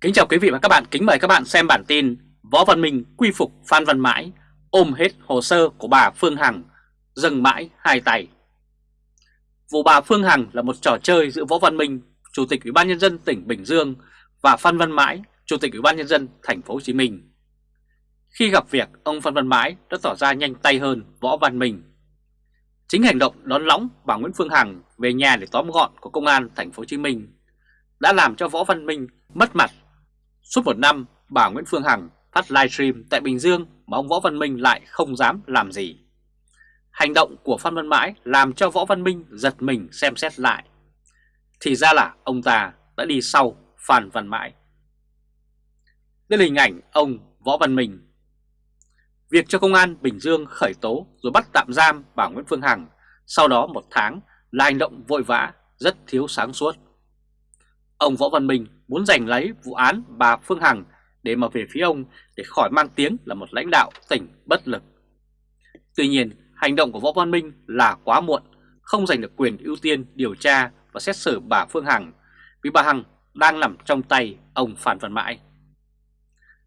Kính chào quý vị và các bạn, kính mời các bạn xem bản tin Võ Văn Minh quy phục Phan Văn Mãi, ôm hết hồ sơ của bà Phương Hằng, dâng mãi hai tay. Vụ bà Phương Hằng là một trò chơi giữa Võ Văn Minh, Chủ tịch Ủy ban nhân dân tỉnh Bình Dương và Phan Văn Mãi, Chủ tịch Ủy ban nhân dân thành phố Hồ Chí Minh. Khi gặp việc, ông Phan Văn Mãi đã tỏ ra nhanh tay hơn Võ Văn Minh. Chính hành động đón lõng bà Nguyễn Phương Hằng về nhà để tóm gọn của công an thành phố Hồ Chí Minh đã làm cho Võ Văn Minh mất mặt Suốt một năm, bà Nguyễn Phương Hằng phát livestream tại Bình Dương mà ông Võ Văn Minh lại không dám làm gì. Hành động của Phan Văn Mãi làm cho Võ Văn Minh giật mình xem xét lại. Thì ra là ông ta đã đi sau Phan Văn Mãi. Đây là hình ảnh ông Võ Văn Minh. Việc cho công an Bình Dương khởi tố rồi bắt tạm giam bà Nguyễn Phương Hằng sau đó một tháng là hành động vội vã, rất thiếu sáng suốt. Ông Võ Văn Minh muốn giành lấy vụ án bà Phương Hằng để mà về phía ông để khỏi mang tiếng là một lãnh đạo tỉnh bất lực. Tuy nhiên, hành động của Võ Văn Minh là quá muộn, không giành được quyền ưu tiên điều tra và xét xử bà Phương Hằng vì bà Hằng đang nằm trong tay ông Phan Văn Mãi.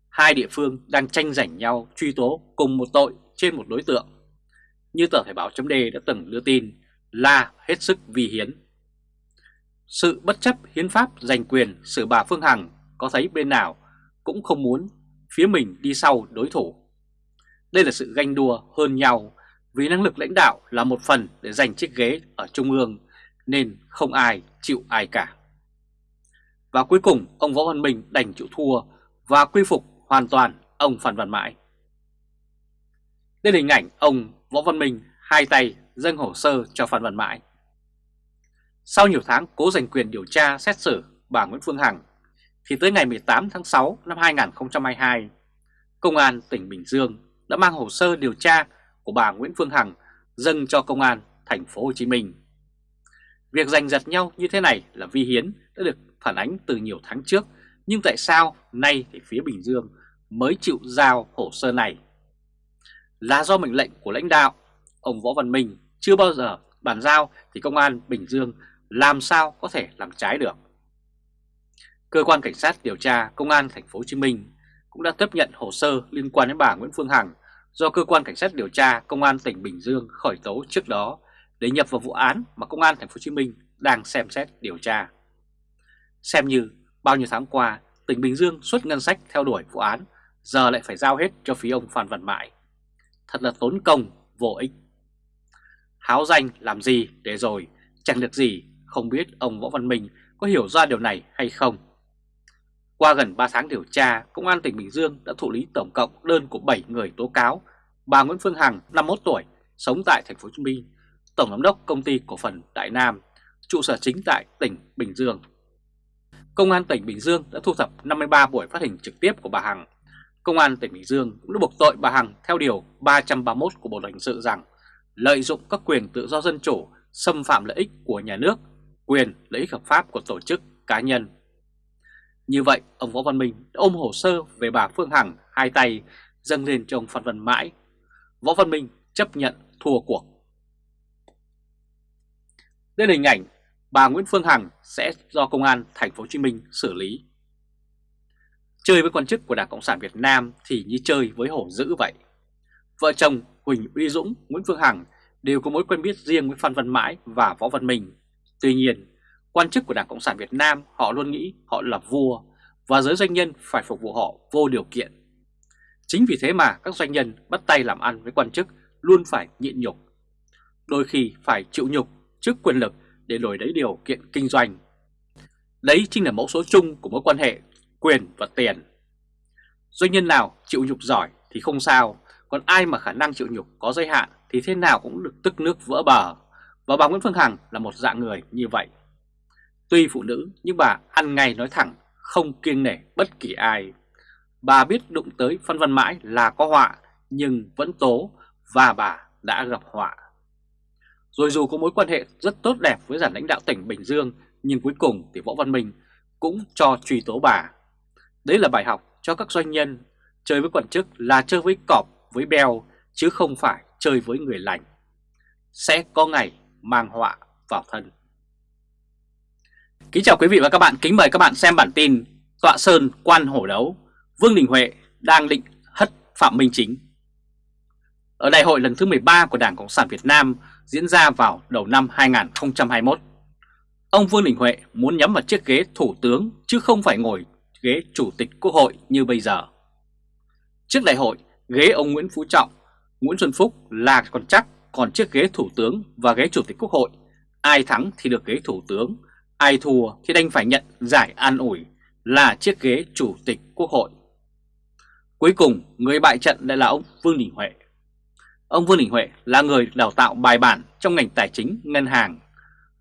Hai địa phương đang tranh giành nhau truy tố cùng một tội trên một đối tượng. Như tờ Thể báo chấm đã từng đưa tin là hết sức vi hiến. Sự bất chấp hiến pháp, giành quyền, xử bà Phương Hằng có thấy bên nào cũng không muốn phía mình đi sau đối thủ. Đây là sự ganh đua hơn nhau vì năng lực lãnh đạo là một phần để giành chiếc ghế ở Trung ương nên không ai chịu ai cả. Và cuối cùng, ông Võ Văn Minh đành chịu thua và quy phục hoàn toàn ông Phan Văn Mãi. Đây là hình ảnh ông Võ Văn Minh hai tay dâng hồ sơ cho Phan Văn Mãi. Sau nhiều tháng cố giành quyền điều tra xét xử bà Nguyễn Phương Hằng, thì tới ngày 18 tháng 6 năm 2022, Công an tỉnh Bình Dương đã mang hồ sơ điều tra của bà Nguyễn Phương Hằng dâng cho Công an thành phố Hồ Chí Minh. Việc giành giật nhau như thế này là vi hiến đã được phản ánh từ nhiều tháng trước, nhưng tại sao nay thì phía Bình Dương mới chịu giao hồ sơ này? Là do mệnh lệnh của lãnh đạo, ông Võ Văn Minh chưa bao giờ bàn giao thì Công an Bình Dương làm sao có thể làm trái được. Cơ quan cảnh sát điều tra Công an thành phố Hồ Chí Minh cũng đã tiếp nhận hồ sơ liên quan đến bà Nguyễn Phương Hằng do cơ quan cảnh sát điều tra Công an tỉnh Bình Dương khởi tố trước đó để nhập vào vụ án mà Công an thành phố Hồ Chí Minh đang xem xét điều tra. Xem như bao nhiêu tháng qua, tỉnh Bình Dương xuất ngân sách theo đuổi vụ án, giờ lại phải giao hết cho phía ông Phan Văn Mãi. Thật là tốn công, vô ích. Háo danh làm gì để rồi chẳng được gì không biết ông Võ Văn Minh có hiểu ra điều này hay không. Qua gần 3 tháng điều tra, Công an tỉnh Bình Dương đã thụ lý tổng cộng đơn của 7 người tố cáo bà Nguyễn Phương Hằng, 51 tuổi, sống tại thành phố Hồ Chí Minh, tổng giám đốc công ty cổ phần Đại Nam, trụ sở chính tại tỉnh Bình Dương. Công an tỉnh Bình Dương đã thu thập 53 buổi phát hình trực tiếp của bà Hằng. Công an tỉnh Bình Dương cũng đã buộc tội bà Hằng theo điều 331 của Bộ luật hình sự rằng lợi dụng các quyền tự do dân chủ, xâm phạm lợi ích của nhà nước quyền lợi ích hợp pháp của tổ chức cá nhân. Như vậy, ông Võ Văn Minh đã ôm hồ sơ về bà Phương Hằng hai tay dâng lên cho ông Phan Văn Mãi. Võ Văn Minh chấp nhận thua cuộc. Đây là hình ảnh bà Nguyễn Phương Hằng sẽ do Công an Thành phố Hồ Chí Minh xử lý. Chơi với quan chức của Đảng Cộng sản Việt Nam thì như chơi với hổ dữ vậy. Vợ chồng Huỳnh Uy Dũng, Nguyễn Phương Hằng đều có mối quen biết riêng với Phan Văn Mãi và Võ Văn Minh. Tuy nhiên, quan chức của Đảng Cộng sản Việt Nam họ luôn nghĩ họ là vua và giới doanh nhân phải phục vụ họ vô điều kiện. Chính vì thế mà các doanh nhân bắt tay làm ăn với quan chức luôn phải nhịn nhục. Đôi khi phải chịu nhục trước quyền lực để đổi lấy điều kiện kinh doanh. Đấy chính là mẫu số chung của mối quan hệ quyền và tiền. Doanh nhân nào chịu nhục giỏi thì không sao, còn ai mà khả năng chịu nhục có giới hạn thì thế nào cũng được tức nước vỡ bờ. Và bà Nguyễn Phương Hằng là một dạng người như vậy. Tuy phụ nữ nhưng bà ăn ngay nói thẳng, không kiêng nể bất kỳ ai. Bà biết đụng tới phân văn mãi là có họa nhưng vẫn tố và bà đã gặp họa. Rồi dù có mối quan hệ rất tốt đẹp với giản lãnh đạo tỉnh Bình Dương nhưng cuối cùng thì Võ Văn Minh cũng cho truy tố bà. Đấy là bài học cho các doanh nhân chơi với quan chức là chơi với cọp, với beo chứ không phải chơi với người lành. Sẽ có ngày mang họa vào thân. Kính chào quý vị và các bạn, kính mời các bạn xem bản tin Tọa Sơn quan hổ đấu, Vương Đình Huệ đang định hất Phạm Minh Chính. Ở đại hội lần thứ 13 của Đảng Cộng sản Việt Nam diễn ra vào đầu năm 2021, ông Vương Đình Huệ muốn nhắm vào chiếc ghế thủ tướng chứ không phải ngồi ghế chủ tịch quốc hội như bây giờ. Trước đại hội, ghế ông Nguyễn Phú Trọng, Nguyễn Xuân Phúc là còn chắc, còn chiếc ghế thủ tướng và ghế chủ tịch quốc hội, ai thắng thì được ghế thủ tướng, ai thua thì đành phải nhận giải an ủi là chiếc ghế chủ tịch quốc hội. Cuối cùng, người bại trận lại là ông Vương Đình Huệ. Ông Vương Đình Huệ là người đào tạo bài bản trong ngành tài chính, ngân hàng.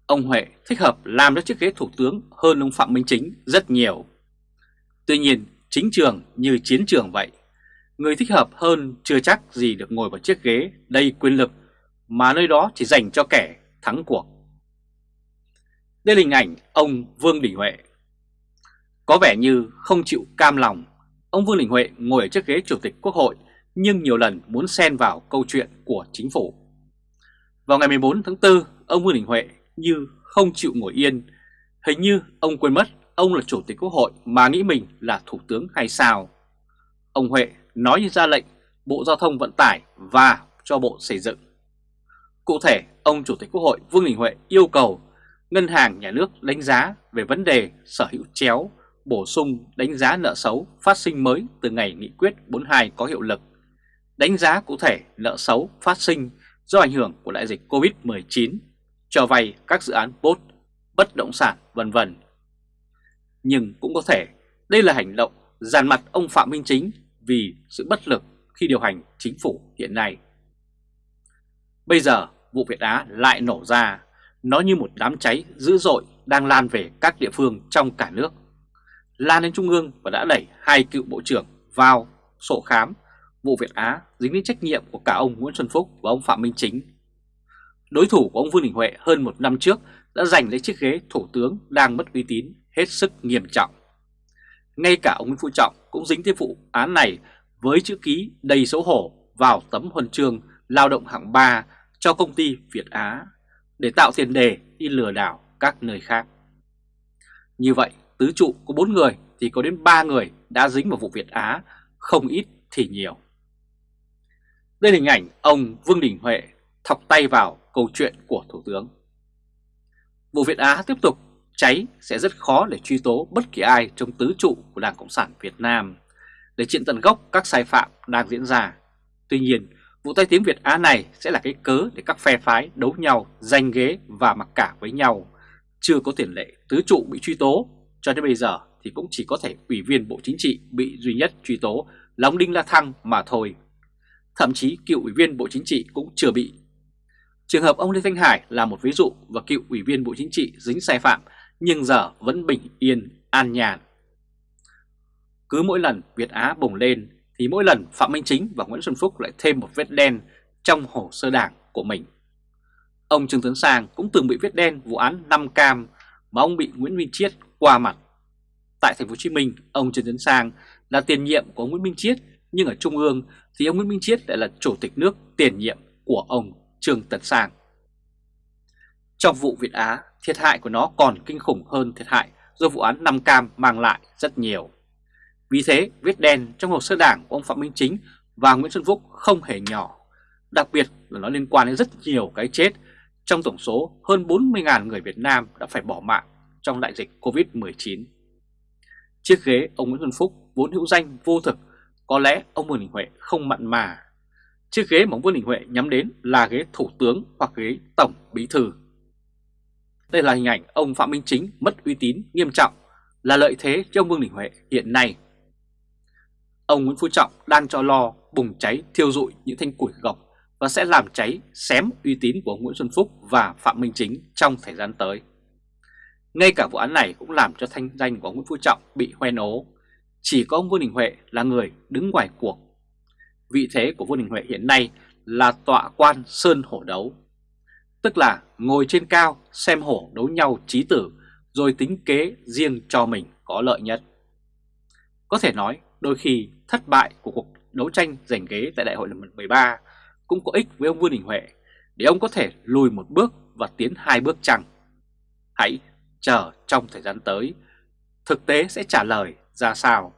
Ông Huệ thích hợp làm cho chiếc ghế thủ tướng hơn ông Phạm Minh Chính rất nhiều. Tuy nhiên, chính trường như chiến trường vậy. Người thích hợp hơn chưa chắc gì được ngồi vào chiếc ghế đầy quyền lực mà nơi đó chỉ dành cho kẻ thắng cuộc. Đây là hình ảnh ông Vương Đình Huệ. Có vẻ như không chịu cam lòng, ông Vương Đình Huệ ngồi ở chiếc ghế chủ tịch quốc hội nhưng nhiều lần muốn xen vào câu chuyện của chính phủ. Vào ngày 14 tháng 4, ông Vương Đình Huệ như không chịu ngồi yên. Hình như ông quên mất ông là chủ tịch quốc hội mà nghĩ mình là thủ tướng hay sao. Ông Huệ nói như ra lệnh Bộ Giao thông Vận tải và cho Bộ Xây dựng. Cụ thể, ông Chủ tịch Quốc hội Vương Đình Huệ yêu cầu Ngân hàng Nhà nước đánh giá về vấn đề sở hữu chéo, bổ sung đánh giá nợ xấu phát sinh mới từ ngày nghị quyết 42 có hiệu lực, đánh giá cụ thể nợ xấu phát sinh do ảnh hưởng của đại dịch COVID-19, cho vay các dự án bốt, bất động sản vân vân. Nhưng cũng có thể đây là hành động dàn mặt ông Phạm Minh Chính vì sự bất lực khi điều hành chính phủ hiện nay. Bây giờ vụ Việt Á lại nổ ra nó như một đám cháy dữ dội đang lan về các địa phương trong cả nước. Lan đến Trung ương và đã đẩy hai cựu bộ trưởng vào sổ khám vụ Việt Á dính đến trách nhiệm của cả ông Nguyễn Xuân Phúc và ông Phạm Minh Chính. Đối thủ của ông Vương Đình Huệ hơn một năm trước đã giành lấy chiếc ghế thủ tướng đang mất uy tín hết sức nghiêm trọng. Ngay cả ông Nguyễn Phú Trọng cũng dính tới vụ án này với chữ ký đầy xấu hổ vào tấm huân chương lao động hạng 3 cho công ty Việt Á để tạo tiền đề đi lừa đảo các nơi khác. Như vậy, tứ trụ có 4 người thì có đến 3 người đã dính vào vụ Việt Á, không ít thì nhiều. Đây là hình ảnh ông Vương Đình Huệ thọc tay vào câu chuyện của Thủ tướng. Vụ Việt Á tiếp tục cháy sẽ rất khó để truy tố bất kỳ ai trong tứ trụ của Đảng Cộng sản Việt Nam để triện tận gốc các sai phạm đang diễn ra. Tuy nhiên, Vụ tai tiếng Việt Á này sẽ là cái cớ để các phe phái đấu nhau, giành ghế và mặc cả với nhau. Chưa có tiền lệ tứ trụ bị truy tố, cho đến bây giờ thì cũng chỉ có thể ủy viên Bộ Chính trị bị duy nhất truy tố là ông Đinh La Thăng mà thôi. Thậm chí cựu ủy viên Bộ Chính trị cũng chưa bị. Trường hợp ông Lê Thanh Hải là một ví dụ và cựu ủy viên Bộ Chính trị dính sai phạm nhưng giờ vẫn bình yên, an nhàn. Cứ mỗi lần Việt Á bùng lên thì mỗi lần Phạm Minh Chính và Nguyễn Xuân Phúc lại thêm một vết đen trong hồ sơ đảng của mình. Ông Trương Tấn Sang cũng từng bị vết đen vụ án 5 cam mà ông bị Nguyễn Minh Chiết qua mặt. Tại thành phố Hồ Chí Minh, ông Trương Tấn Sang là tiền nhiệm của Nguyễn Minh Chiết, nhưng ở Trung ương thì ông Nguyễn Minh Chiết lại là chủ tịch nước tiền nhiệm của ông Trương Tấn Sang. Trong vụ Việt Á, thiệt hại của nó còn kinh khủng hơn thiệt hại do vụ án 5 cam mang lại rất nhiều. Vì thế, vết đen trong hồ sơ đảng của ông Phạm Minh Chính và Nguyễn Xuân Phúc không hề nhỏ. Đặc biệt là nó liên quan đến rất nhiều cái chết trong tổng số hơn 40.000 người Việt Nam đã phải bỏ mạng trong đại dịch Covid-19. Chiếc ghế ông Nguyễn Xuân Phúc vốn hữu danh vô thực, có lẽ ông Vương Đình Huệ không mặn mà. Chiếc ghế mà ông Vương Đình Huệ nhắm đến là ghế thủ tướng hoặc ghế tổng bí thư. Đây là hình ảnh ông Phạm Minh Chính mất uy tín nghiêm trọng, là lợi thế cho ông Vương Đình Huệ hiện nay Ông Nguyễn Phú Trọng đang cho lo bùng cháy, thiêu rụi những thanh củi gọc và sẽ làm cháy xém uy tín của ông Nguyễn Xuân Phúc và Phạm Minh Chính trong thời gian tới. Ngay cả vụ án này cũng làm cho thanh danh của ông Nguyễn Phú Trọng bị hoen ố. Chỉ có ông Vương Đình Huệ là người đứng ngoài cuộc. Vị thế của Vương Đình Huệ hiện nay là tọa quan sơn hổ đấu. Tức là ngồi trên cao, xem hổ đấu nhau trí tử, rồi tính kế riêng cho mình có lợi nhất. Có thể nói, đôi khi thất bại của cuộc đấu tranh giành ghế tại đại hội lần 13 cũng có ích với ông Vương Đình Huệ để ông có thể lùi một bước và tiến hai bước chăng. Hãy chờ trong thời gian tới, thực tế sẽ trả lời ra sao.